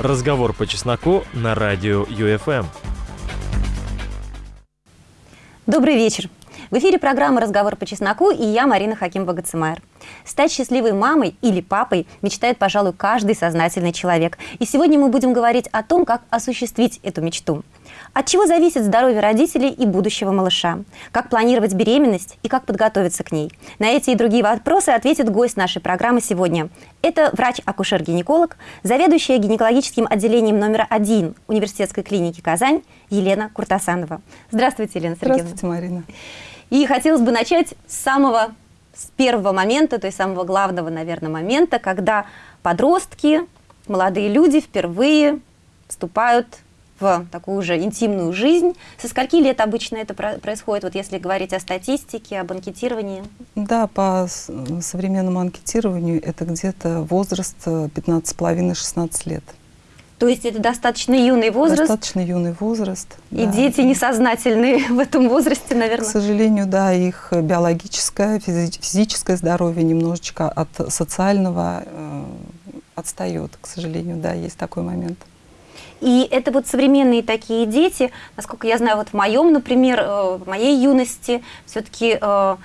Разговор по чесноку на радио ЮФМ. Добрый вечер. В эфире программа «Разговор по чесноку» и я, Марина Хаким-Багацимайр. Стать счастливой мамой или папой мечтает, пожалуй, каждый сознательный человек. И сегодня мы будем говорить о том, как осуществить эту мечту. От чего зависит здоровье родителей и будущего малыша? Как планировать беременность и как подготовиться к ней? На эти и другие вопросы ответит гость нашей программы сегодня. Это врач-акушер-гинеколог, заведующая гинекологическим отделением номер один Университетской клиники «Казань» Елена Куртасанова. Здравствуйте, Елена Сергеевна. Здравствуйте, Марина. И хотелось бы начать с самого с первого момента, то есть самого главного, наверное, момента, когда подростки, молодые люди впервые вступают в такую уже интимную жизнь. Со скольки лет обычно это происходит, вот если говорить о статистике, об анкетировании? Да, по современному анкетированию это где-то возраст 15,5-16 лет. То есть это достаточно юный возраст? Достаточно юный возраст. И да. дети несознательные в этом возрасте, наверное? К сожалению, да, их биологическое, физическое здоровье немножечко от социального э, отстает. К сожалению, да, есть такой момент. И это вот современные такие дети, насколько я знаю, вот в моем, например, э, в моей юности все-таки э,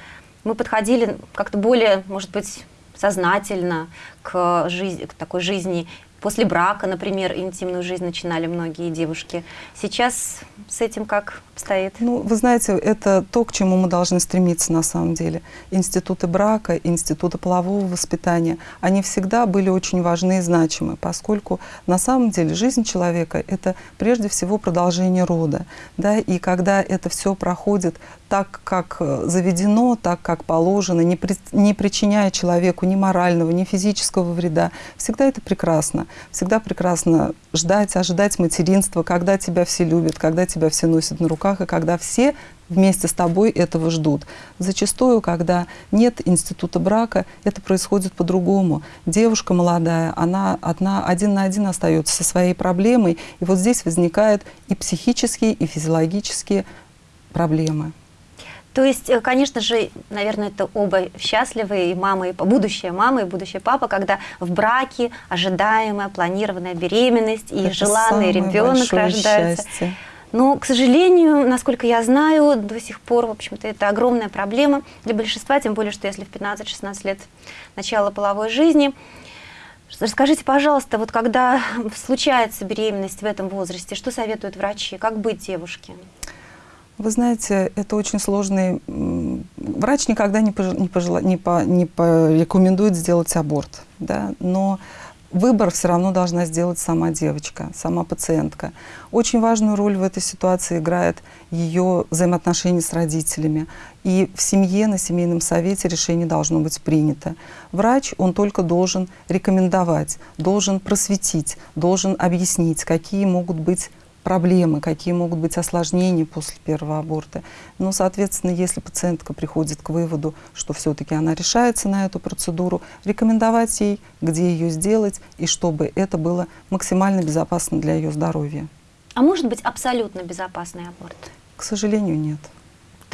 мы подходили как-то более, может быть, сознательно к, жизни, к такой жизни После брака, например, интимную жизнь начинали многие девушки. Сейчас с этим как обстоит? Ну, вы знаете, это то, к чему мы должны стремиться на самом деле. Институты брака, институты полового воспитания, они всегда были очень важны и значимы, поскольку на самом деле жизнь человека — это прежде всего продолжение рода. Да? И когда это все проходит так, как э, заведено, так, как положено, не, при, не причиняя человеку ни морального, ни физического вреда, всегда это прекрасно. Всегда прекрасно ждать, ожидать материнства, когда тебя все любят, когда тебя все носят на руках, и когда все вместе с тобой этого ждут. Зачастую, когда нет института брака, это происходит по-другому. Девушка молодая, она одна, один на один остается со своей проблемой, и вот здесь возникают и психические, и физиологические проблемы. То есть, э, конечно же, наверное, это оба счастливые, и мама, и будущая мама, и будущий папа, когда в браке ожидаемая, планированная беременность, и это желанный ребенок рождается. Счастье. Но, к сожалению, насколько я знаю, до сих пор, в общем-то, это огромная проблема для большинства, тем более, что если в 15-16 лет начала половой жизни. Расскажите, пожалуйста, вот когда случается беременность в этом возрасте, что советуют врачи, как быть девушке? Вы знаете, это очень сложный... Врач никогда не, пожел... не, пожела... не, по... не порекомендует сделать аборт, да? но выбор все равно должна сделать сама девочка, сама пациентка. Очень важную роль в этой ситуации играет ее взаимоотношения с родителями. И в семье, на семейном совете решение должно быть принято. Врач, он только должен рекомендовать, должен просветить, должен объяснить, какие могут быть проблемы, какие могут быть осложнения после первого аборта. Но, соответственно, если пациентка приходит к выводу, что все-таки она решается на эту процедуру, рекомендовать ей, где ее сделать, и чтобы это было максимально безопасно для ее здоровья. А может быть абсолютно безопасный аборт? К сожалению, нет.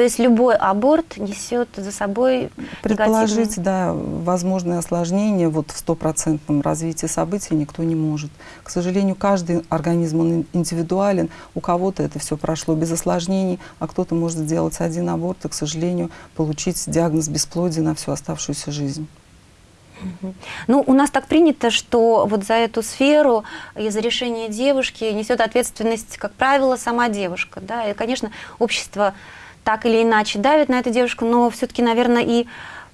То есть любой аборт несет за собой Предположить, негативные... да, возможные осложнения вот в стопроцентном развитии событий никто не может. К сожалению, каждый организм он индивидуален. У кого-то это все прошло без осложнений, а кто-то может сделать один аборт и, к сожалению, получить диагноз бесплодия на всю оставшуюся жизнь. Ну, у нас так принято, что вот за эту сферу и за решение девушки несет ответственность, как правило, сама девушка. Да? И, конечно, общество так или иначе давит на эту девушку, но все-таки, наверное, и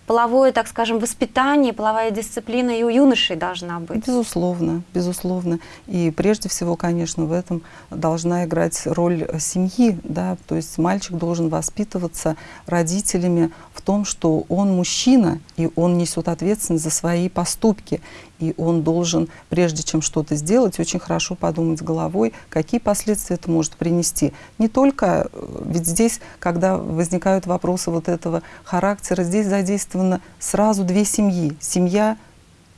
половое, так скажем, воспитание, половая дисциплина и у юношей должна быть. Безусловно, безусловно. И прежде всего, конечно, в этом должна играть роль семьи. Да? То есть мальчик должен воспитываться родителями в том, что он мужчина, и он несет ответственность за свои поступки и он должен, прежде чем что-то сделать, очень хорошо подумать головой, какие последствия это может принести. Не только, э, ведь здесь, когда возникают вопросы вот этого характера, здесь задействовано сразу две семьи. Семья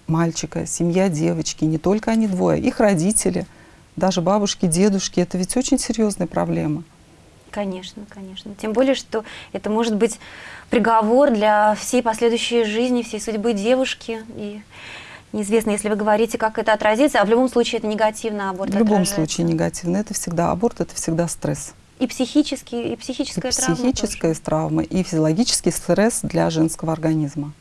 мальчика, семья девочки, не только они двое, их родители, даже бабушки, дедушки, это ведь очень серьезная проблема. Конечно, конечно. Тем более, что это может быть приговор для всей последующей жизни, всей судьбы девушки. И Неизвестно, если вы говорите, как это отразится, а в любом случае это негативно аборт В любом отражается. случае негативно. Это всегда аборт, это всегда стресс. И психический, и психическая и травма психическая тоже. травма, и физиологический стресс для женского организма.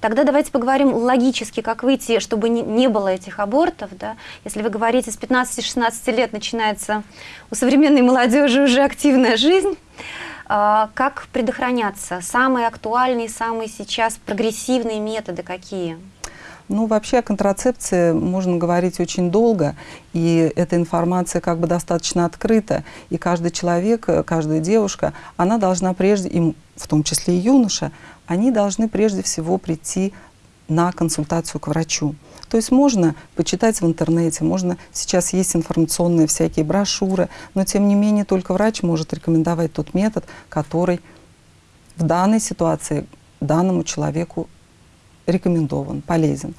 Тогда давайте поговорим логически, как выйти, чтобы не, не было этих абортов. Да? Если вы говорите, с 15-16 лет начинается у современной молодежи уже активная жизнь, а, как предохраняться? Самые актуальные, самые сейчас прогрессивные методы какие? Ну, вообще о контрацепции можно говорить очень долго, и эта информация как бы достаточно открыта, и каждый человек, э, каждая девушка, она должна прежде, им, в том числе и юноша, они должны прежде всего прийти на консультацию к врачу. То есть можно почитать в интернете, можно сейчас есть информационные всякие брошюры, но тем не менее только врач может рекомендовать тот метод, который в данной ситуации данному человеку рекомендован, полезен.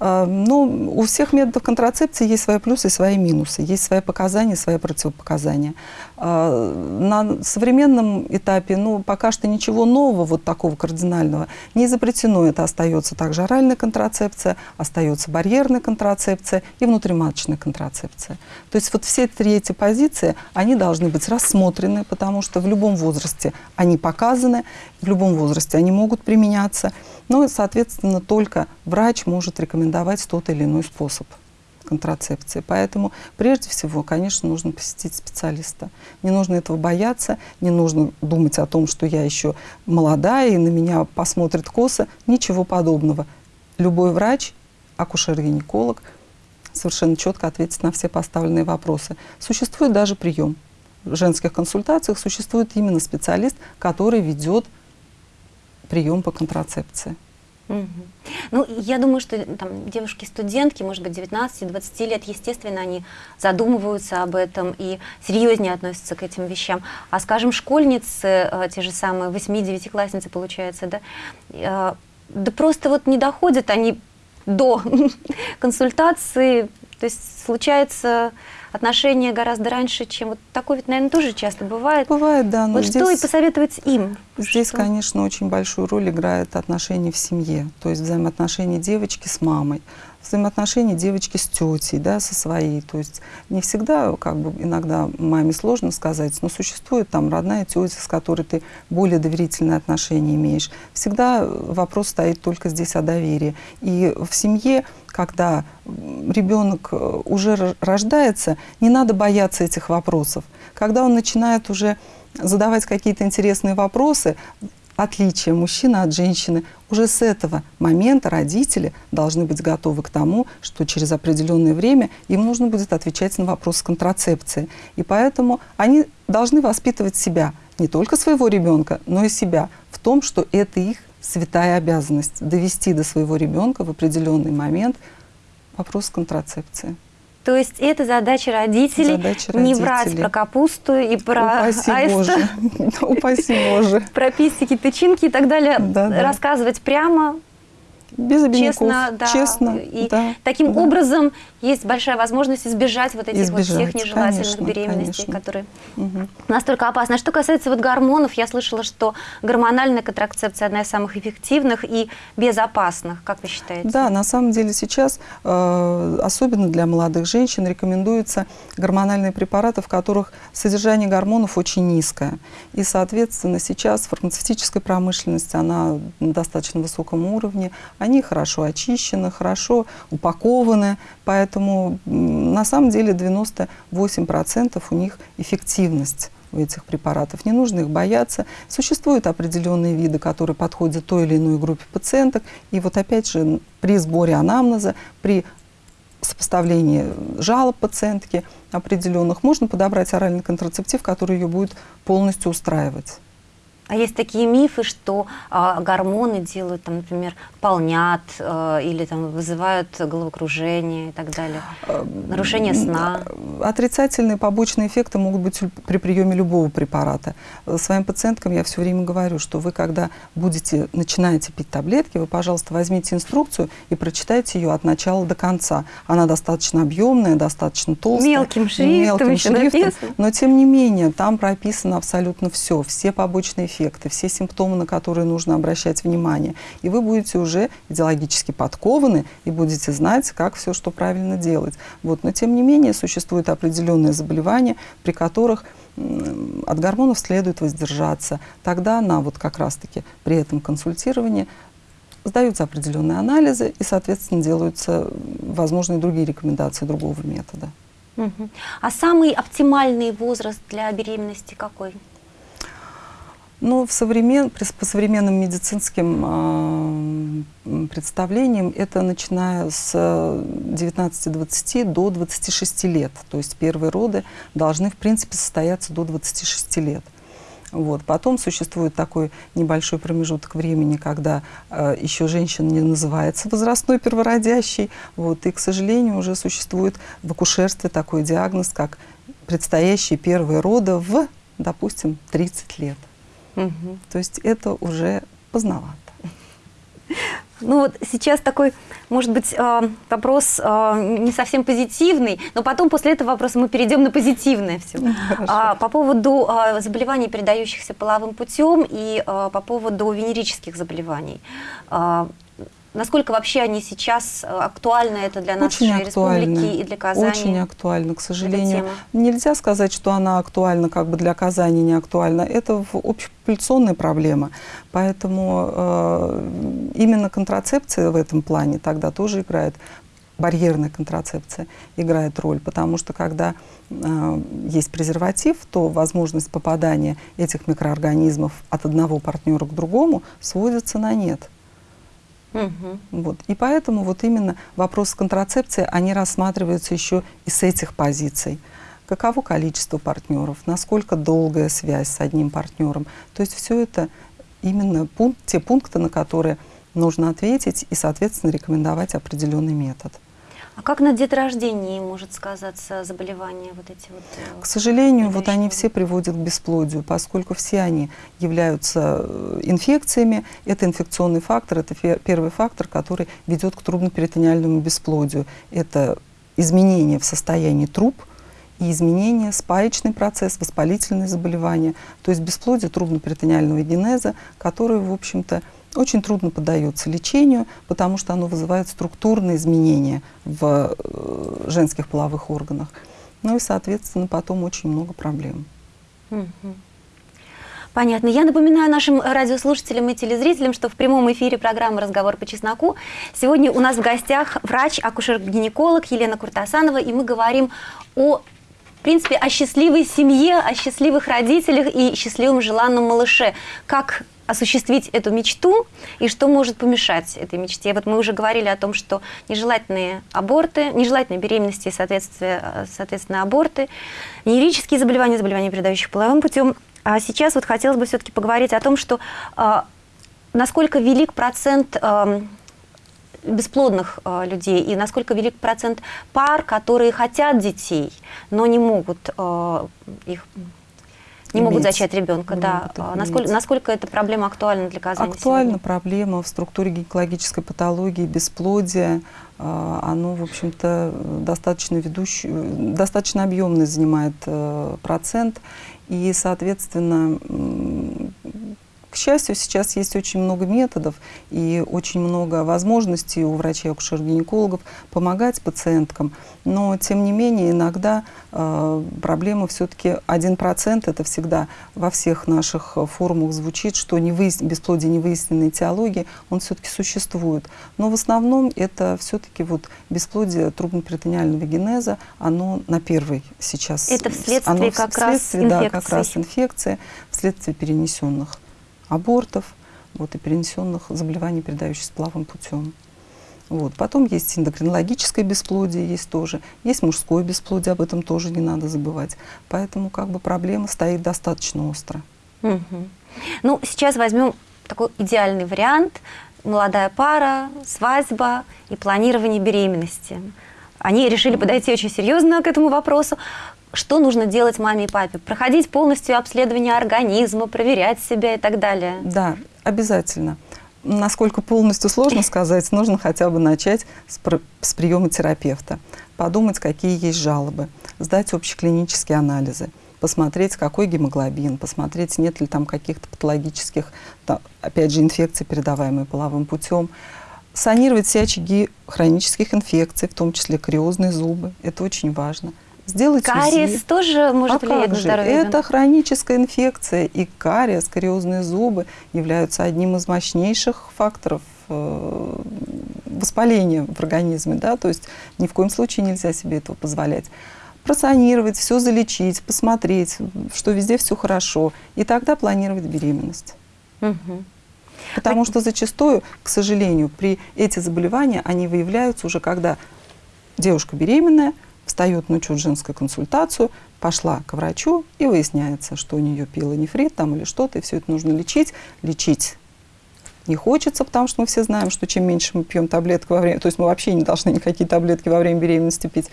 А, Но у всех методов контрацепции есть свои плюсы и свои минусы, есть свои показания, свои противопоказания. А, На современном этапе, ну, пока что ничего нового, вот такого кардинального, не запретено. Это остается также оральная контрацепция, остается барьерная контрацепция и внутриматочная контрацепция. То есть вот все три эти позиции, они должны быть рассмотрены, потому что в любом возрасте они показаны, в любом возрасте они могут применяться. Ну и, соответственно, только врач может рекомендовать тот или иной способ контрацепции. Поэтому прежде всего, конечно, нужно посетить специалиста. Не нужно этого бояться, не нужно думать о том, что я еще молодая и на меня посмотрят косо. Ничего подобного. Любой врач, акушер-гинеколог совершенно четко ответит на все поставленные вопросы. Существует даже прием. В женских консультациях существует именно специалист, который ведет прием по контрацепции. Ну, я думаю, что там девушки-студентки, может быть, 19-20 лет, естественно, они задумываются об этом и серьезнее относятся к этим вещам. А, скажем, школьницы, э, те же самые 8-9-классницы, получается, да, э, да просто вот не доходят они до консультации, то есть случается отношения гораздо раньше, чем вот такое ведь, наверное, тоже часто бывает. Бывает, да, но Вот что и здесь, посоветовать им? здесь, Что? конечно, очень большую роль играют отношения в семье, то есть взаимоотношения девочки с мамой, взаимоотношения девочки с тетей, да, со своей. То есть не всегда, как бы, иногда маме сложно сказать, но существует там родная тетя, с которой ты более доверительные отношения имеешь. Всегда вопрос стоит только здесь о доверии. И в семье, когда ребенок э, уже рождается, не надо бояться этих вопросов. Когда он начинает уже задавать какие-то интересные вопросы, отличие мужчины от женщины, уже с этого момента родители должны быть готовы к тому, что через определенное время им нужно будет отвечать на вопрос контрацепции. И поэтому они должны воспитывать себя, не только своего ребенка, но и себя, в том, что это их святая обязанность довести до своего ребенка в определенный момент вопрос контрацепции. То есть это задача родителей, Задача не врать родителей. про капусту и про Упаси аиста, Боже. Упаси Боже. про пестики, тычинки и так далее. Да, да. Рассказывать прямо, Без обиняков. честно, да. Честно, И да, таким да. образом есть большая возможность избежать вот этих вот всех Избежать, нежелательных конечно, беременностей, конечно. которые Мгм. настолько опасны. А что касается вот гормонов, я слышала, что гормональная контрацепция одна из самых эффективных и безопасных. Как вы считаете? Да, на самом деле сейчас, э, особенно для молодых женщин, рекомендуются гормональные препараты, в которых содержание гормонов очень низкое. И, соответственно, сейчас фармацевтическая промышленность, она на достаточно высоком уровне, они хорошо очищены, хорошо упакованы, поэтому на самом деле 98% у них эффективность у этих препаратов. Не нужно их бояться. Существуют определенные виды, которые подходят той или иной группе пациенток. И вот опять же при сборе анамнеза, при сопоставлении жалоб пациентки определенных, можно подобрать оральный контрацептив, который ее будет полностью устраивать. А есть такие мифы, что а, гормоны делают, там, например, полнят а, или там, вызывают головокружение и так далее. Нарушение сна. Отрицательные побочные эффекты могут быть при приеме любого препарата. Э, Своим пациенткам я все время говорю, что вы, когда будете, начинаете пить таблетки, вы, пожалуйста, возьмите инструкцию и прочитайте ее от начала до конца. Она достаточно объемная, достаточно толстая. Мелким шрифтом мелким еще шрифтом, написано. Но, тем не менее, там прописано абсолютно все, все побочные эффекты дефекты, все симптомы, на которые нужно обращать внимание. И вы будете уже идеологически подкованы и будете знать, как все, что правильно делать. Вот. Но тем не менее существуют определенные заболевания, при которых от гормонов следует воздержаться. Тогда на вот как раз-таки при этом консультировании сдаются определенные анализы и, соответственно, делаются возможные другие рекомендации другого метода. Угу. А самый оптимальный возраст для беременности какой? Ну, в современ... по современным медицинским э, представлениям это начиная с 19-20 до 26 лет. То есть первые роды должны, в принципе, состояться до 26 лет. Вот. Потом существует такой небольшой промежуток времени, когда э, еще женщина не называется возрастной первородящей. Вот. И, к сожалению, уже существует в акушерстве такой диагноз, как предстоящие первые роды в, допустим, 30 лет. Угу. То есть это уже поздновато. Ну вот сейчас такой, может быть, э, вопрос э, не совсем позитивный, но потом после этого вопроса мы перейдем на позитивное все. А, по поводу заболеваний, передающихся половым путем, и по поводу венерических заболеваний. Насколько вообще они сейчас актуальны это для нашей Очень республики и для Казани? Очень актуально, к сожалению. Нельзя сказать, что она актуальна как бы для Казани, не актуальна. Это общепопуляционная проблема. Поэтому э, именно контрацепция в этом плане тогда тоже играет барьерная контрацепция играет роль, потому что когда э, есть презерватив, то возможность попадания этих микроорганизмов от одного партнера к другому сводится на нет. Угу. Вот. И поэтому вот именно вопрос контрацепции, они рассматриваются еще и с этих позиций. Каково количество партнеров, насколько долгая связь с одним партнером. То есть все это именно пункт, те пункты, на которые нужно ответить и, соответственно, рекомендовать определенный метод. А как на деторождении может сказаться заболевания вот эти вот? Э, к сожалению, вот они все приводят к бесплодию, поскольку все они являются э, инфекциями. Это инфекционный фактор, это первый фактор, который ведет к трубноперитониальному бесплодию. Это изменение в состоянии труб, и изменения, спаечный процесс, воспалительные заболевания, то есть бесплодие трубно-перитониального генеза, который, в общем-то, очень трудно поддается лечению, потому что оно вызывает структурные изменения в э, женских половых органах. Ну и, соответственно, потом очень много проблем. Понятно. Я напоминаю нашим радиослушателям и телезрителям, что в прямом эфире программы «Разговор по чесноку» сегодня у нас в гостях врач-акушер-гинеколог Елена Куртасанова, и мы говорим о в принципе, о счастливой семье, о счастливых родителях и счастливом желанном малыше. Как осуществить эту мечту и что может помешать этой мечте. Вот мы уже говорили о том, что нежелательные аборты, нежелательные беременности, соответственно, соответственно аборты, венерические заболевания, заболевания, передающих половым путем. А сейчас вот хотелось бы все-таки поговорить о том, что э, насколько велик процент э, бесплодных э, людей и насколько велик процент пар, которые хотят детей, но не могут э, их не могут зачать ребенка, не да. А насколько, насколько эта проблема актуальна для Казани Актуальна сегодня? проблема в структуре гинекологической патологии, бесплодия. А, оно, в общем-то, достаточно ведущий, достаточно объемный занимает э, процент. И, соответственно, к счастью, сейчас есть очень много методов и очень много возможностей у врачей акушер-гинекологов помогать пациенткам, но тем не менее иногда э, проблема все-таки 1% это всегда во всех наших форумах звучит, что не выяс... бесплодие невыясненной теологии, он все-таки существует. Но в основном это все-таки вот бесплодие трубно-перитониального генеза, оно на первый сейчас. Это вследствие оно как вследствие, раз инфекции. Да, как раз инфекция, вследствие перенесенных абортов вот, и перенесенных заболеваний, передающихся половым путем. Вот. Потом есть эндокринологическое бесплодие, есть тоже. Есть мужское бесплодие, об этом тоже не надо забывать. Поэтому как бы проблема стоит достаточно остро. Угу. Ну, сейчас возьмем такой идеальный вариант. Молодая пара, свадьба и планирование беременности. Они решили подойти очень серьезно к этому вопросу что нужно делать маме и папе? Проходить полностью обследование организма, проверять себя и так далее? Да, обязательно. Насколько полностью сложно сказать, нужно хотя бы начать с, с приема терапевта, подумать, какие есть жалобы, сдать общеклинические анализы. посмотреть, какой гемоглобин, посмотреть, нет ли там каких-то патологических, там, опять же, инфекций, передаваемых половым путем. Санировать все очаги хронических инфекций, в том числе кариозные зубы. Это очень важно. Сделать Кариес УЗИ. тоже может а влиять на здоровье Это ребенка? хроническая инфекция, и кариес, кариозные зубы являются одним из мощнейших факторов э, воспаления в организме, да, то есть ни в коем случае нельзя себе этого позволять. Просанировать, все залечить, посмотреть, что везде все хорошо, и тогда планировать беременность. Мгм. Потому что зачастую, к сожалению, при эти заболевания, они выявляются уже когда девушка беременная, встает на учет женскую консультацию, пошла к врачу и выясняется, что у нее пилонефрит там или что-то, и все это нужно лечить. Лечить не хочется, потому что мы все знаем, что чем меньше мы пьем таблеток во время, то есть мы вообще не должны никакие таблетки во время беременности пить,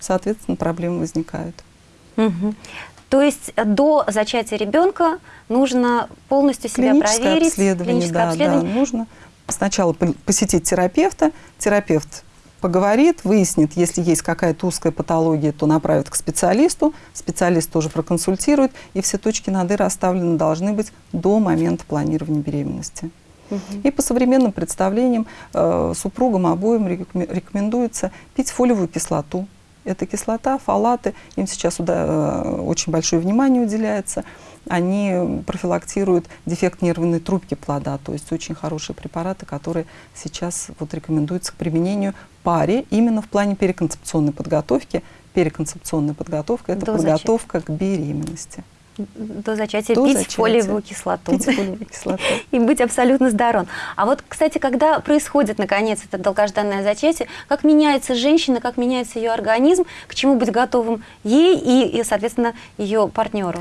соответственно, проблемы возникают. Мгм. То есть э, до зачатия ребенка нужно полностью себя Клиническое проверить. обследование, клиническое да, обследование. да, нужно сначала по- посетить терапевта, терапевт поговорит, выяснит, если есть какая-то узкая патология, то направит к специалисту, специалист тоже проконсультирует, и все точки над «и» расставлены должны быть до момента планирования беременности. И по современным представлениям э, супругам обоим рекоме- рекомендуется пить фолиевую кислоту. Это кислота, фолаты, им сейчас э, очень большое внимание уделяется. Они профилактируют дефект нервной трубки плода, то есть очень хорошие препараты, которые сейчас вот рекомендуются к применению паре именно в плане переконцепционной подготовки. Переконцепционная подготовка – это До зачатия. подготовка к беременности. До зачатия До пить зачатия. фолиевую кислоту. Пить фолиевую кислоту. И быть абсолютно здоровым. А вот, кстати, когда происходит, наконец, это долгожданное зачатие, как меняется женщина, как меняется ее организм, к чему быть готовым ей и, и, соответственно, ее партнеру?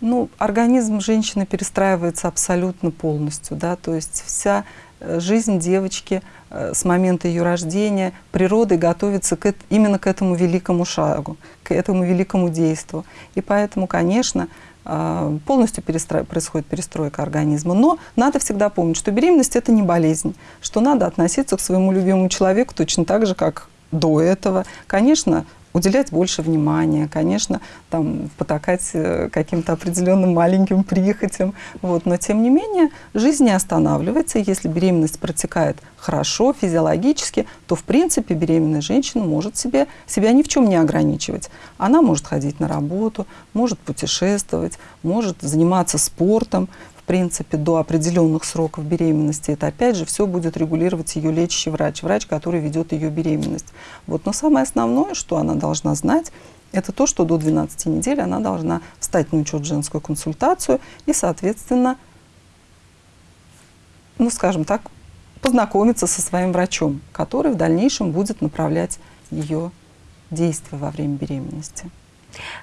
Ну, организм женщины перестраивается абсолютно полностью, да, то есть вся э, жизнь девочки э, с момента ее рождения природой готовится к, именно к этому великому шагу, к этому великому действию. И поэтому, конечно, э, полностью перестра- происходит перестройка организма. Но надо всегда помнить, что беременность – это не болезнь, что надо относиться к своему любимому человеку точно так же, как до этого. Конечно, уделять больше внимания, конечно, там потакать э, каким-то определенным маленьким прихотям, вот. но тем не менее жизнь не останавливается, если беременность протекает хорошо, физиологически, то в принципе беременная женщина может себе, себя ни в чем не ограничивать. Она может ходить на работу, может путешествовать, может заниматься спортом, принципе, до определенных сроков беременности. Это опять же все будет регулировать ее лечащий врач, врач, который ведет ее беременность. Вот. Но самое основное, что она должна знать, это то, что до 12 недель она должна встать на учет женскую консультацию и, соответственно, ну, скажем так, познакомиться со своим врачом, который в дальнейшем будет направлять ее действия во время беременности.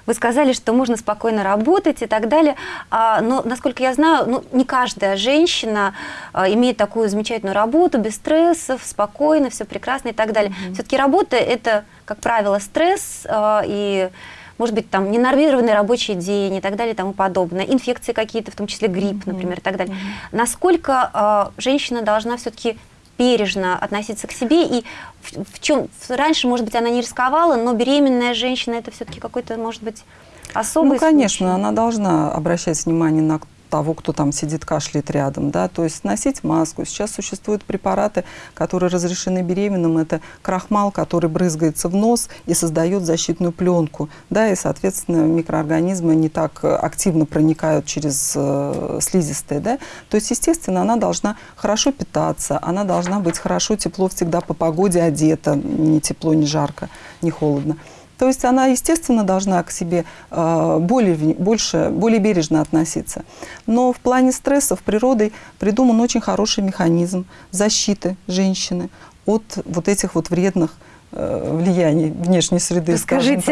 Вы сказали, что можно спокойно работать и так далее, а, но, насколько я знаю, ну, не каждая женщина а, имеет такую замечательную работу, без стрессов, спокойно, все прекрасно и так далее. Все-таки работа – это, как правило, стресс а, и, может быть, там ненормированный рабочий день и так далее и тому подобное, инфекции какие-то, в том числе грипп, например, и так далее. Насколько а, женщина должна все-таки бережно относиться к себе и в, в чем раньше, может быть, она не рисковала, но беременная женщина это все-таки какой-то, может быть, особый Ну, конечно, случай. она должна обращать внимание на того, кто там сидит, кашляет рядом, да, то есть носить маску. Сейчас существуют препараты, которые разрешены беременным. Это крахмал, который брызгается в нос и создает защитную пленку, да, и, соответственно, микроорганизмы не так активно проникают через э, слизистые, да. То есть, естественно, она должна хорошо питаться, она должна быть хорошо, тепло всегда по погоде одета, не тепло, не жарко, не холодно. То есть она, естественно, должна к себе э, более, больше, более бережно относиться. Но в плане стрессов природой придуман очень хороший механизм защиты женщины от вот этих вот вредных э, влияний внешней среды.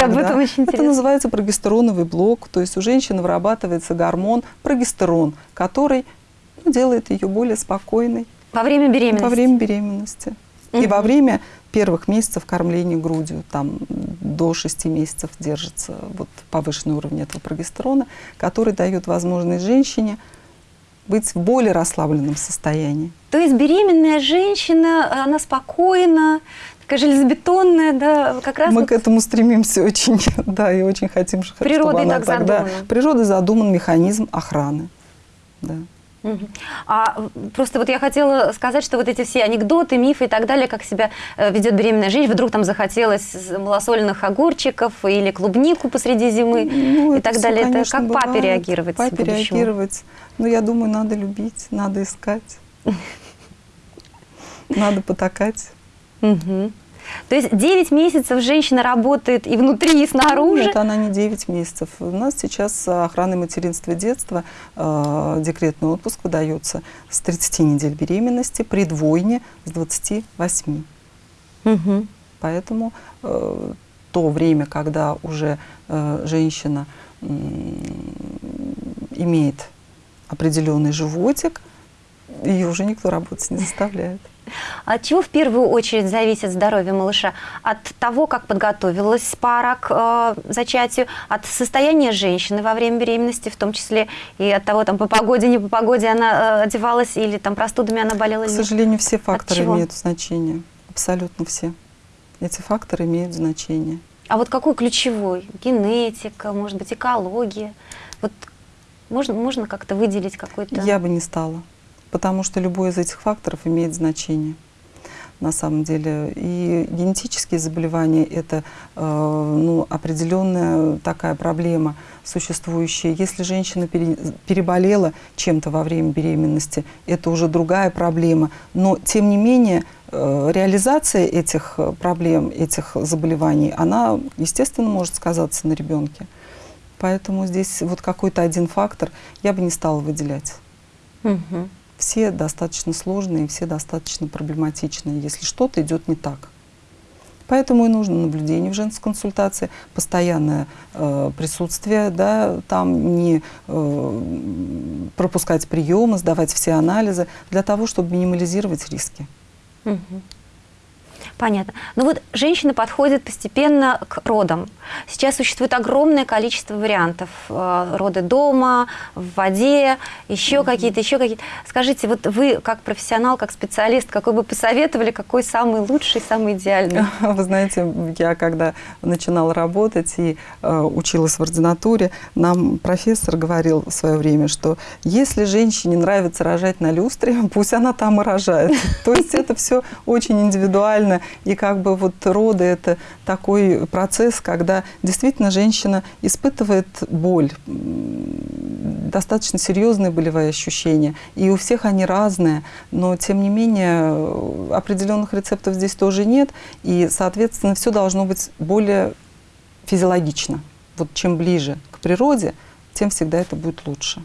так, об этом, очень Это интересно. называется прогестероновый блок. То есть у женщины вырабатывается гормон прогестерон, который ну, делает ее более спокойной Во время беременности. во время беременности. И Мгм. во время первых месяцев кормления грудью, там до 6 месяцев держится вот повышенный уровень этого прогестерона, который дает возможность женщине быть в более расслабленном состоянии. То есть беременная женщина, она спокойна, такая железобетонная, да, как раз... Мы вот к этому стремимся очень, да, и очень хотим, Природой чтобы она так тогда... задумано. Природой задуман механизм охраны. Да. А просто вот я хотела сказать, что вот эти все анекдоты, мифы и так далее, как себя э, ведет беременная женщина, вдруг там захотелось с- малосольных огурчиков или клубнику посреди зимы Ну, и это так всё, далее. Это конечно, как папе бывает. реагировать Папе будущему? реагировать. Ну, я думаю, надо любить, надо искать. Надо потакать. То есть 9 месяцев женщина работает и внутри, и снаружи. Нет, она не 9 месяцев. У нас сейчас охрана материнства и детства, э, декретный отпуск выдается с 30 недель беременности, при двойне с 28. Мгм. Поэтому э, то время, когда уже э, женщина м, имеет определенный животик, ее уже никто работать не заставляет. От чего в первую очередь зависит здоровье малыша? От того, как подготовилась пара к э, зачатию, от состояния женщины во время беременности, в том числе и от того, там, по погоде, не по погоде она э, одевалась, или там простудами она болела. К или сожалению, все факторы имеют значение. Абсолютно все. Эти факторы имеют значение. А вот какой ключевой? Генетика, может быть, экология? Вот можно, можно как-то выделить какой-то... Я бы не стала, потому что любой из этих факторов имеет значение на самом деле. И генетические заболевания – это э, ну, определенная такая проблема существующая. Если женщина пере- переболела чем-то во время беременности, это уже другая проблема. Но, тем не менее, э, реализация этих э, проблем, этих заболеваний, она, естественно, может сказаться на ребенке. Поэтому здесь вот какой-то один фактор я бы не стала выделять. Мгм. Все достаточно сложные, все достаточно проблематичные, если что-то идет не так. Поэтому и нужно наблюдение в женской консультации, постоянное э, присутствие, да, там не э, пропускать приемы, сдавать все анализы, для того, чтобы минимализировать риски. Мгм. Понятно. Ну вот женщина подходит постепенно к родам. Сейчас существует огромное количество вариантов. Э, Роды дома, в воде, еще какие-то, еще какие-то. Скажите, вот вы как профессионал, как специалист, какой бы посоветовали, какой самый лучший, самый идеальный? Вы знаете, я когда начинала работать и э, училась в ординатуре, нам профессор говорил в свое время, что если женщине нравится рожать на люстре, пусть она там и рожает. То есть это все очень индивидуально. И как бы вот роды – это такой процесс, когда действительно женщина испытывает боль, достаточно серьезные болевые ощущения. И у всех они разные, но тем не менее э, определенных рецептов здесь тоже нет. И, соответственно, все должно быть более физиологично. Вот чем ближе к природе, тем всегда это будет лучше.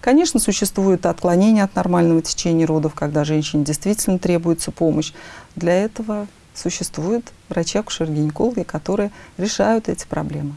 Конечно, существует отклонение от нормального течения родов, когда женщине действительно требуется помощь. Для этого существуют врачи-акушер-гинекологи, которые решают эти проблемы.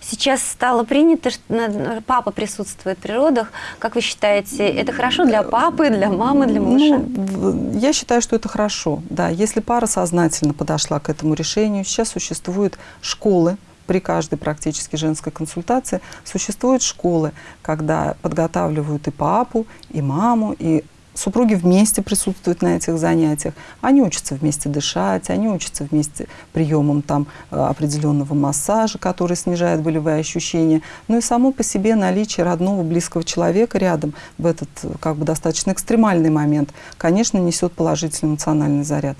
Сейчас стало принято, что папа присутствует при родах. Как вы считаете, это хорошо для папы, для мамы, для малыша? Ну, я считаю, что это хорошо. Да, если пара сознательно подошла к этому решению, сейчас существуют школы, при каждой практически женской консультации существуют школы, когда подготавливают и папу, и маму, и супруги вместе присутствуют на этих занятиях. Они учатся вместе дышать, они учатся вместе приемам там э, определенного массажа, который снижает болевые ощущения. Ну и само по себе наличие родного близкого человека рядом в этот э, как бы достаточно экстремальный момент, конечно, несет положительный эмоциональный заряд.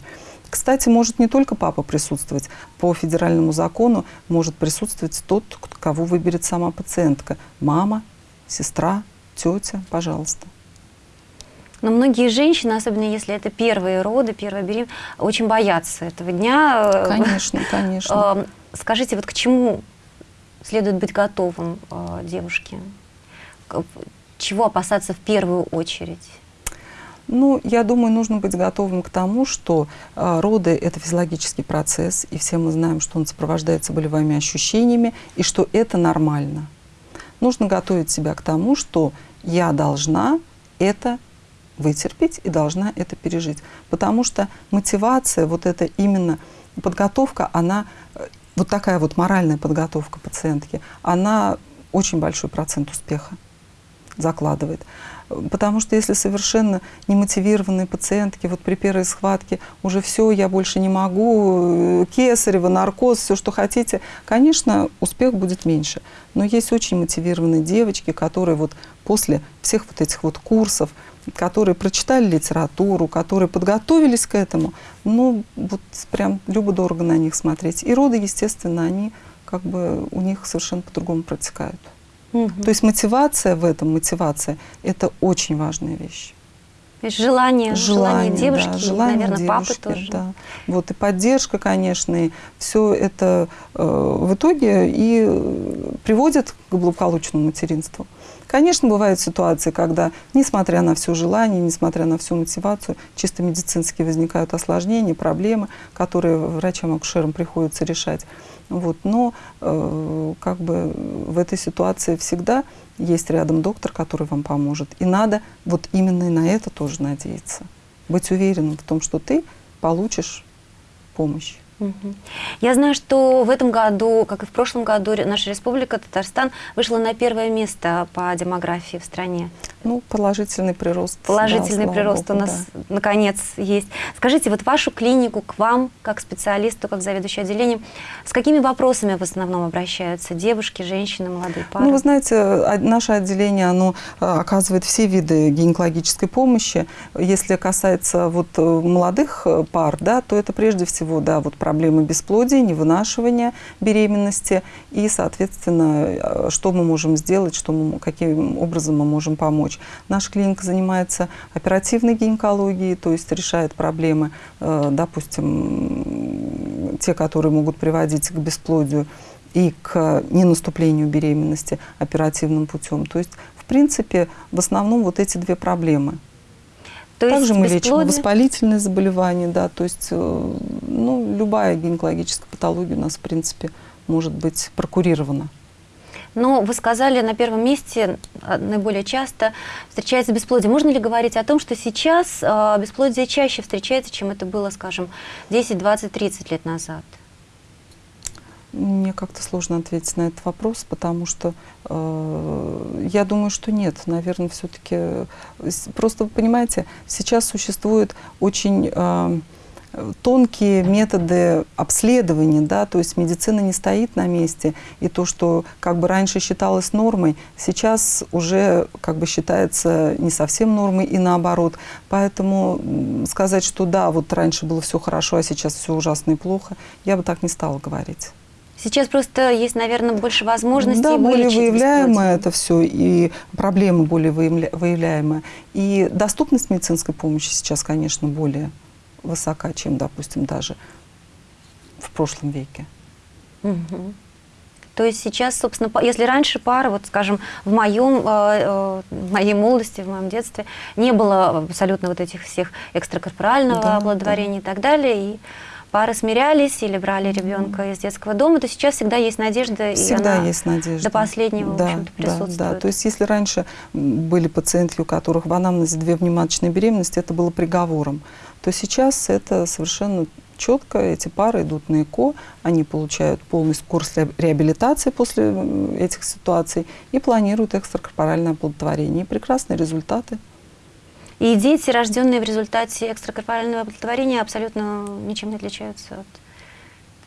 Кстати, может не только папа присутствовать. По федеральному закону может присутствовать тот, кого выберет сама пациентка. Мама, сестра, тетя, пожалуйста. Но многие женщины, особенно если это первые роды, первая беременность, очень боятся этого дня. Конечно, конечно. э, Скажите, вот к чему следует быть готовым э, девушке? Чего опасаться в первую очередь? Ну, я думаю, нужно быть готовым к тому, что э, роды – это физиологический процесс, и все мы знаем, что он сопровождается болевыми ощущениями, и что это нормально. Нужно готовить себя к тому, что я должна это вытерпеть и должна это пережить. Потому что мотивация, вот это именно подготовка, она, э, вот такая вот моральная подготовка пациентки, она очень большой процент успеха. закладывает. Потому что если совершенно немотивированные пациентки вот при первой схватке уже все, я больше не могу, э, кесарево, наркоз, все, что хотите, конечно, успех будет меньше. Но есть очень мотивированные девочки, которые вот после всех вот этих вот курсов, которые прочитали литературу, которые подготовились к этому, ну, вот прям любо-дорого на них смотреть. И роды, естественно, они как бы у них совершенно по-другому протекают. Мгм. То есть мотивация в этом, мотивация, это очень важная вещь. То есть желание, желание, девушки, да, желание наверное, папы девушки, тоже. Да. Вот и поддержка, конечно, и все это э, в итоге и э, приводит к благополучному материнству. Конечно, бывают ситуации, когда, несмотря на все желание, несмотря на всю мотивацию, чисто медицински возникают осложнения, проблемы, которые врачам-акушерам приходится решать. Вот. Но э, как бы в этой ситуации всегда есть рядом доктор, который вам поможет. И надо вот именно на это тоже надеяться. Быть уверенным в том, что ты получишь помощь. Я знаю, что в этом году, как и в прошлом году, наша республика Татарстан вышла на первое место по демографии в стране. Ну, положительный прирост. да, Положительный слава прирост богу, у нас да. наконец есть. Скажите, вот вашу клинику к вам, как специалисту, как заведующей отделением, с какими вопросами в основном обращаются девушки, женщины, молодые пары? Ну, вы знаете, а- наше отделение, оно а, оказывает все виды гинекологической помощи. Если касается вот э, молодых э, пар, да, то это прежде всего, да, вот проблемы бесплодия, невынашивания беременности и, соответственно, э, что мы можем сделать, что мы, каким образом мы можем помочь. Наша клиника занимается оперативной гинекологией, то есть решает проблемы, э, допустим, те, которые могут приводить к бесплодию и к ненаступлению беременности оперативным путем. То есть, в принципе, в основном вот эти две проблемы. То Также мы лечим бесплодие- воспалительные заболевания, да, то есть, э, ну, любая гинекологическая патология у нас, в принципе, может быть прокурирована. Но вы сказали, на первом месте а, наиболее часто встречается бесплодие. Можно ли говорить о том, что сейчас а, бесплодие чаще встречается, чем это было, скажем, 10, 20, 30 лет назад? Мне как-то сложно ответить на этот вопрос, потому что э, я думаю, что нет. Наверное, все-таки просто вы понимаете, сейчас существуют очень э, тонкие методы обследования, да, то есть медицина не стоит на месте, и то, что как бы раньше считалось нормой, сейчас уже как бы считается не совсем нормой и наоборот. Поэтому сказать, что да, вот раньше было все хорошо, а сейчас все ужасно и плохо, я бы так не стала говорить. Сейчас просто есть, наверное, больше возможностей Да, более бесплодие. это все, и проблемы более выявля- выявляемые. И доступность медицинской помощи сейчас, конечно, более высока, чем, допустим, даже в прошлом веке. Мгм. То есть сейчас, собственно, если раньше пары, вот скажем, в моем, э, э, в моей молодости, в моем детстве не было абсолютно вот этих всех экстракорпорального Да, оплодотворения и так далее, и пары смирялись или брали ребенка из детского дома, то сейчас всегда есть надежда, и Всегда она есть надежда. до последнего, в да, общем-то, да, присутствует. да. То есть если раньше были пациентки, у которых в анамнезе две внематочные беременности, это было приговором, то сейчас это совершенно четко, эти пары идут на ЭКО, они получают полный курс ре- реабилитации после этих ситуаций и планируют экстракорпоральное оплодотворение. И прекрасные результаты. И дети, рожденные в результате экстракорпорального оплодотворения, абсолютно ничем не отличаются от...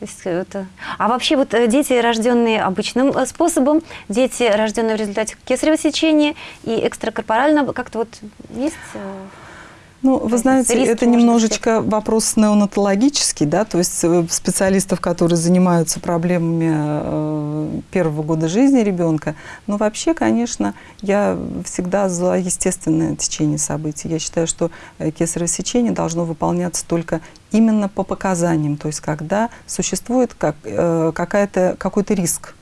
То есть это... А вообще вот э, дети, рожденные обычным э, способом, дети, рожденные в результате кесарево сечения и экстракорпорального, как-то вот есть... Ну, вы знаете, Риски, это немножечко вопрос неонатологический, да, то есть э, специалистов, которые занимаются проблемами э, первого года жизни ребенка. Но вообще, конечно, я всегда за естественное течение событий. Я считаю, что э, кесарево сечение должно выполняться только именно по показаниям, то есть когда существует как, какой-то риск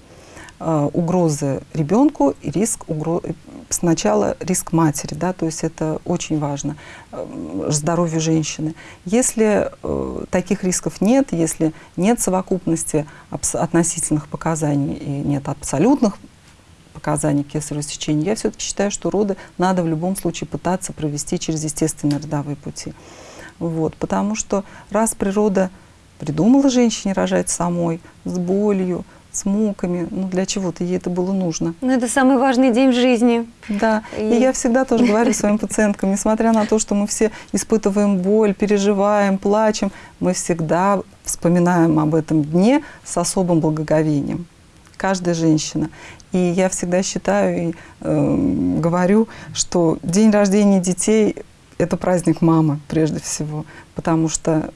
угрозы ребенку и риск угро... сначала риск матери, да, то есть это очень важно э, здоровью женщины. Если э, таких рисков нет, если нет совокупности относительных показаний и нет абсолютных показаний кесарево сечения, я все-таки считаю, что роды надо в любом случае пытаться провести через естественные родовые пути. Вот, потому что раз природа придумала женщине рожать самой, с болью, с муками. Ну, для чего-то ей это было нужно. Ну, это самый важный день в жизни. Да, и, И- я всегда тоже говорю своим пациенткам, несмотря на то, что мы все испытываем боль, переживаем, плачем, мы всегда вспоминаем об этом дне с особым благоговением. Каждая женщина. И я всегда считаю и эм, говорю, что день рождения детей – это праздник мамы прежде всего, потому что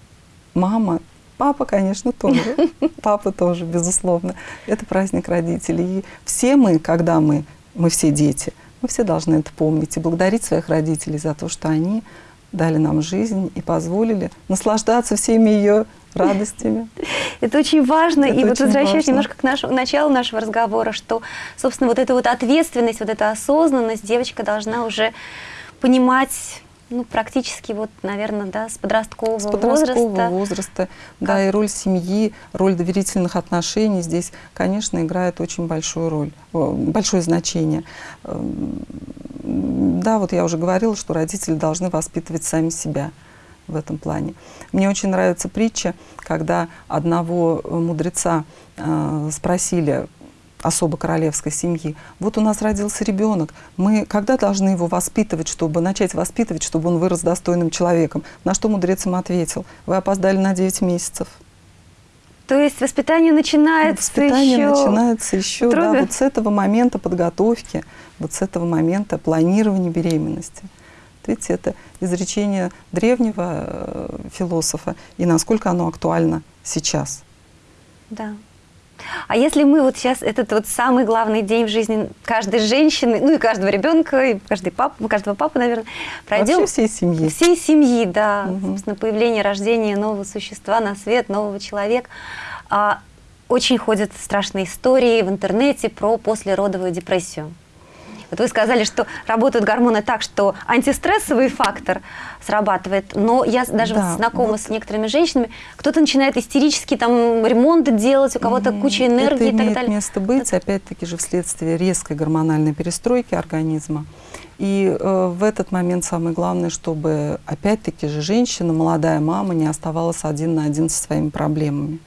мама, папа, конечно, тоже, папа тоже, безусловно, это праздник родителей. И все мы, когда мы, мы все дети, мы все должны это помнить и благодарить своих родителей за то, что они дали нам жизнь и позволили наслаждаться всеми ее радостями. Это очень важно. Это и вот очень возвращаясь важно. немножко к, нашему, началу нашего разговора, что, собственно, вот эта вот ответственность, вот эта осознанность девочка должна уже понимать, ну, практически вот, наверное, да, с подросткового, С подросткового возраста. возраста, да, и роль семьи, роль доверительных отношений здесь, конечно, играет очень большую роль, э, большое значение. Эм, Да, вот я уже говорила, что родители должны воспитывать сами себя в этом плане. Мне очень нравится притча, когда одного мудреца э, спросили особо королевской семьи. Вот у нас родился ребенок. Мы когда должны его воспитывать, чтобы начать воспитывать, чтобы он вырос достойным человеком? На что мудрец им ответил? Вы опоздали на 9 месяцев. То есть воспитание начинается Воспитание еще... начинается еще да, вот с этого момента подготовки, вот с этого момента планирования беременности. Видите, это изречение древнего э, философа, и насколько оно актуально сейчас. Да. А если мы вот сейчас этот вот самый главный день в жизни каждой женщины, ну и каждого ребенка, и каждой папы, каждого папы, наверное, пройдем Вообще всей семьи. всей семьи, да, Мгм. собственно, появление, рождение нового существа на свет, нового человека. А, очень ходят страшные истории в интернете про послеродовую депрессию. Вот вы сказали, что работают гормоны так, что антистрессовый фактор срабатывает, но я даже Да, вот знакома вот. с некоторыми женщинами, кто-то начинает истерически там ремонт делать, у кого-то Мгм. куча энергии Это и так далее. место быть, опять-таки же вследствие резкой гормональной перестройки организма. И э, в этот момент самое главное, чтобы опять-таки же женщина, молодая мама не оставалась один на один со своими проблемами.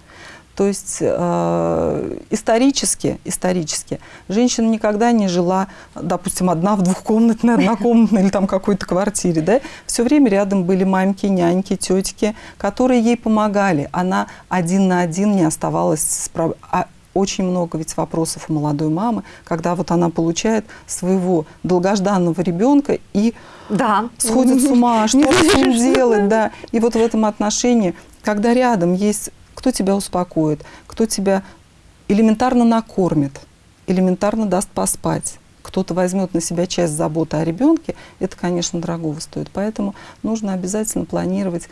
То есть э, исторически, исторически женщина никогда не жила, допустим, одна в двухкомнатной, однокомнатной или там какой-то квартире, да? Все время рядом были мамки, няньки, тетки, которые ей помогали. Она один на один не оставалась с проб- а очень много ведь вопросов у молодой мамы, когда вот она получает своего долгожданного ребенка и Да. сходит с ума, что с ним делать, да. И вот в этом отношении, когда рядом есть кто тебя успокоит, кто тебя элементарно накормит, элементарно даст поспать, кто-то возьмет на себя часть заботы о ребенке, это, конечно, дорогого стоит. Поэтому нужно обязательно планировать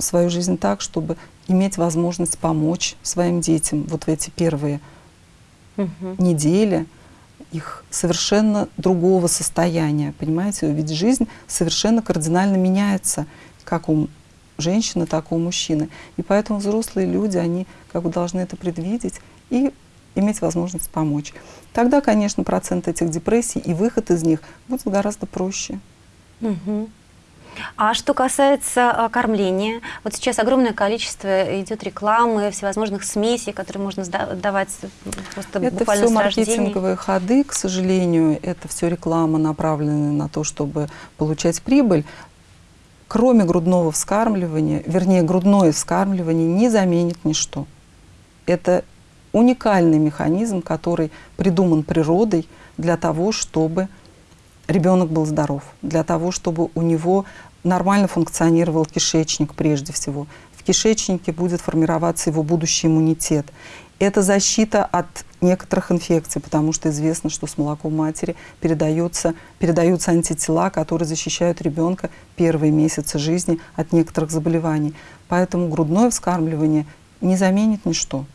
свою жизнь так, чтобы иметь возможность помочь своим детям вот в эти первые Мгм. недели их совершенно другого состояния, понимаете? Ведь жизнь совершенно кардинально меняется, как у женщины, так и у мужчины. И поэтому взрослые люди, они как бы должны это предвидеть и иметь возможность помочь. Тогда, конечно, процент этих депрессий и выход из них будет гораздо проще. Мгм. А что касается а, кормления, вот сейчас огромное количество идет рекламы, всевозможных смесей, которые можно давать просто Это буквально все с рождения. маркетинговые ходы, к сожалению, это все реклама, направленная на то, чтобы получать прибыль. Кроме грудного вскармливания, вернее, грудное вскармливание не заменит ничто. Это уникальный механизм, который придуман природой для того, чтобы ребенок был здоров, для того, чтобы у него нормально функционировал кишечник прежде всего. В кишечнике будет формироваться его будущий иммунитет. Это защита от некоторых инфекций, потому что известно, что с молоком матери передаются, передаются антитела, которые защищают ребенка первые месяцы жизни от некоторых заболеваний. Поэтому грудное вскармливание не заменит ничто.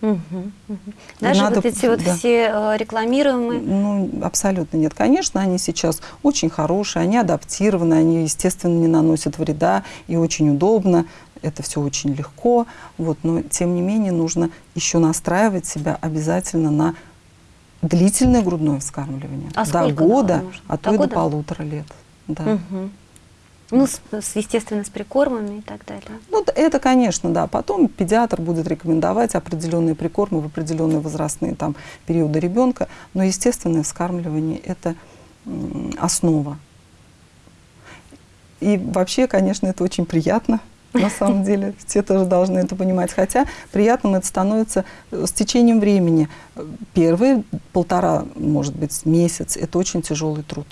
Мгм, мгм. Даже надо вот эти вот да. все э, рекламируемые. Ну, абсолютно нет. Конечно, они сейчас очень хорошие, они адаптированы, они, естественно, не наносят вреда и очень удобно. Это все очень легко. Вот, но, тем не менее, нужно еще настраивать себя обязательно на длительное грудное вскармливание. А до года, а До то и года? до полутора лет. Да. Мгм. Ну, с, с, естественно, с прикормами и так далее. Ну, это, конечно, да. Потом педиатр будет рекомендовать определенные прикормы в определенные возрастные там, периоды ребенка. Но естественное вскармливание – это основа. И вообще, конечно, это очень приятно, на самом деле. Все тоже должны это понимать. Хотя приятным это становится э, с течением времени. Первые полтора, может быть, месяц – это очень тяжелый труд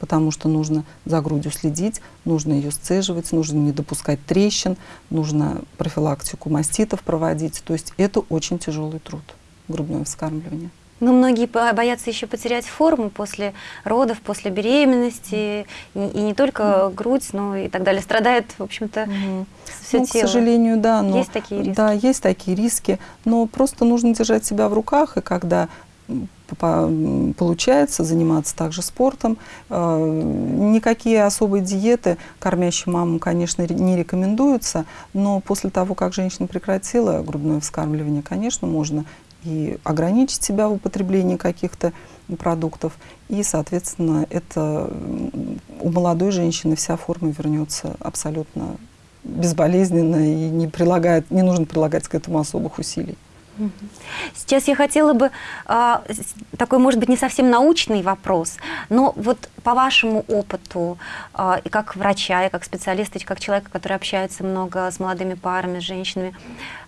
потому что нужно за грудью следить, нужно ее сцеживать, нужно не допускать трещин, нужно профилактику маститов проводить. То есть это очень тяжелый труд, грудное вскармливание. Но многие боятся еще потерять форму после родов, после беременности, и, и не только mm. грудь, но и так далее. Страдает, в общем-то, mm. все ну, тело. К сожалению, да. Но, есть такие риски? Да, есть такие риски, но просто нужно держать себя в руках, и когда получается заниматься также спортом. Э, никакие особые диеты кормящим мамам, конечно, не рекомендуются, но после того, как женщина прекратила грудное вскармливание, конечно, можно и ограничить себя в употреблении каких-то продуктов, и, соответственно, это у молодой женщины вся форма вернется абсолютно безболезненно и не, прилагает, не нужно прилагать к этому особых усилий. Сейчас я хотела бы а, такой, может быть, не совсем научный вопрос, но вот по вашему опыту а, и как врача, и как специалиста, и как человека, который общается много с молодыми парами, с женщинами,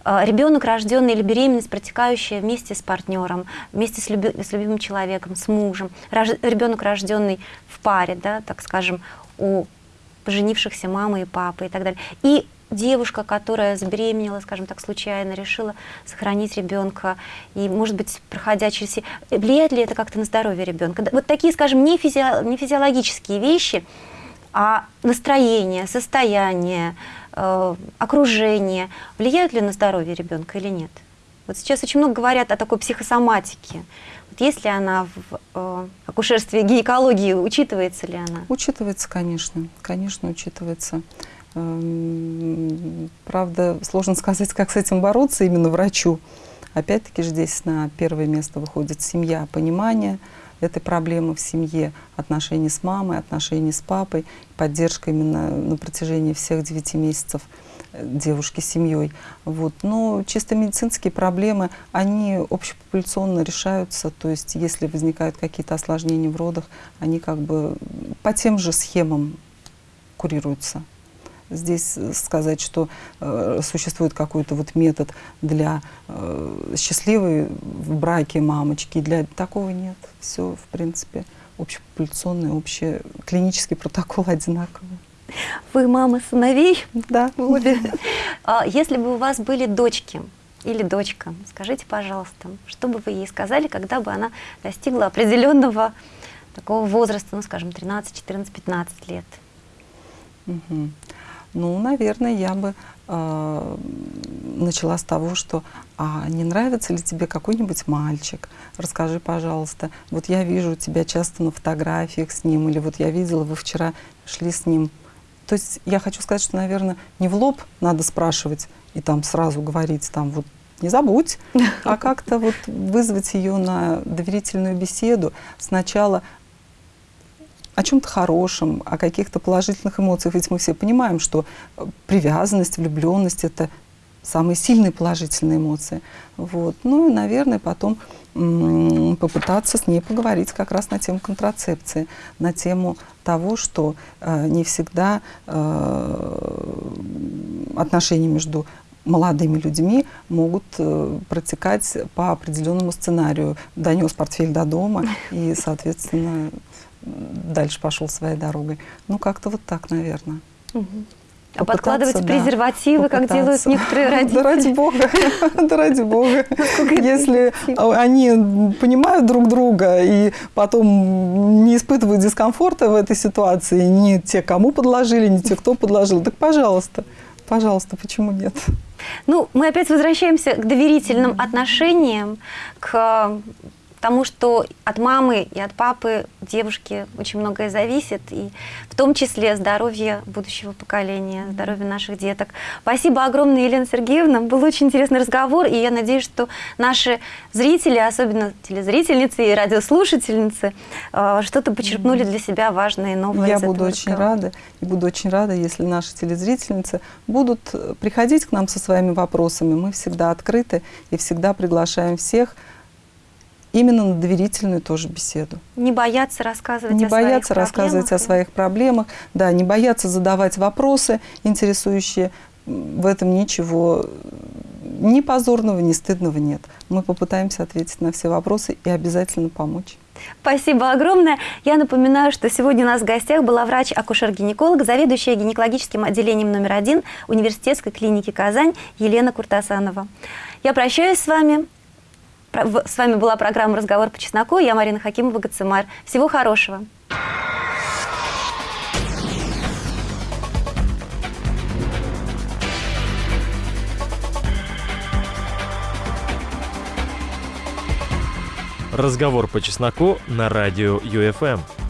а, ребенок, рожденный или беременность, протекающая вместе с партнером, вместе с, люби, с любимым человеком, с мужем, рож, ребенок, рожденный в паре, да, так скажем, у поженившихся мамы и папы и так далее, и девушка, которая забеременела, скажем так, случайно, решила сохранить ребенка, и, может быть, проходя через... Влияет ли это как-то на здоровье ребенка? Вот такие, скажем, не, физи... не физиологические вещи, а настроение, состояние, э, окружение влияют ли на здоровье ребенка или нет? Вот сейчас очень много говорят о такой психосоматике. Есть ли она в э, акушерстве гинекологии, учитывается ли она? Учитывается, конечно, конечно, учитывается. Эм, правда, сложно сказать, как с этим бороться именно врачу. Опять-таки здесь на первое место выходит семья, понимание этой проблемы в семье, отношения с мамой, отношения с папой, поддержка именно на протяжении всех девяти месяцев э, девушки с семьей. Вот. Но чисто медицинские проблемы, они общепопуляционно решаются, то есть если возникают какие-то осложнения в родах, они как бы по тем же схемам курируются здесь сказать, что э, существует какой-то вот метод для э, счастливой в браке мамочки, для такого нет. Все, в принципе, общепопуляционный, общий клинический протокол одинаковый. Вы мама сыновей? Да. Обе. А если бы у вас были дочки, или дочка, скажите, пожалуйста, что бы вы ей сказали, когда бы она достигла определенного такого возраста, ну, скажем, 13, 14, 15 лет? Угу. Ну, наверное, я бы э, начала с того, что а не нравится ли тебе какой-нибудь мальчик? Расскажи, пожалуйста. Вот я вижу тебя часто на фотографиях с ним, или вот я видела, вы вчера шли с ним. То есть я хочу сказать, что, наверное, не в лоб надо спрашивать и там сразу говорить, там вот не забудь, а как-то вот вызвать ее на доверительную беседу. Сначала о чем-то хорошем, о каких-то положительных эмоциях. Ведь мы все понимаем, что э, привязанность, влюбленность — это самые сильные положительные эмоции. Вот. Ну и, наверное, потом попытаться с ней поговорить как раз на тему контрацепции, на тему того, что э, не всегда э, отношения между молодыми людьми могут э, протекать по определенному сценарию. Донес портфель до дома и, соответственно, дальше пошел своей дорогой. Ну, как-то вот так, наверное. Угу. А подкладывать да, презервативы, как делают некоторые родители? Да ради бога, да ради бога. Если они понимают друг друга и потом не испытывают дискомфорта в этой ситуации, ни те, кому подложили, ни те, кто подложил, так пожалуйста, пожалуйста, почему нет? Ну, мы опять возвращаемся к доверительным отношениям, к потому что от мамы и от папы девушки очень многое зависит, и в том числе здоровье будущего поколения, здоровье наших деток. Спасибо огромное, Елена Сергеевна. Был очень интересный разговор, и я надеюсь, что наши зрители, особенно телезрительницы и радиослушательницы, э, что-то почерпнули для себя важное и новое. Я буду очень разговора. рада, и буду очень рада, если наши телезрительницы будут э, приходить к нам со своими вопросами. Мы всегда открыты и всегда приглашаем всех именно на доверительную тоже беседу. Не бояться рассказывать не о бояться своих рассказывать проблемах. о своих проблемах, да, не бояться задавать вопросы интересующие. В этом ничего ни позорного, ни стыдного нет. Мы попытаемся ответить на все вопросы и обязательно помочь. Спасибо огромное. Я напоминаю, что сегодня у нас в гостях была врач-акушер-гинеколог, заведующая гинекологическим отделением номер один университетской клиники «Казань» Елена Куртасанова. Я прощаюсь с вами. С вами была программа «Разговор по чесноку». Я Марина Хакимова, Гацимар. Всего хорошего. Разговор по чесноку на радио ЮФМ.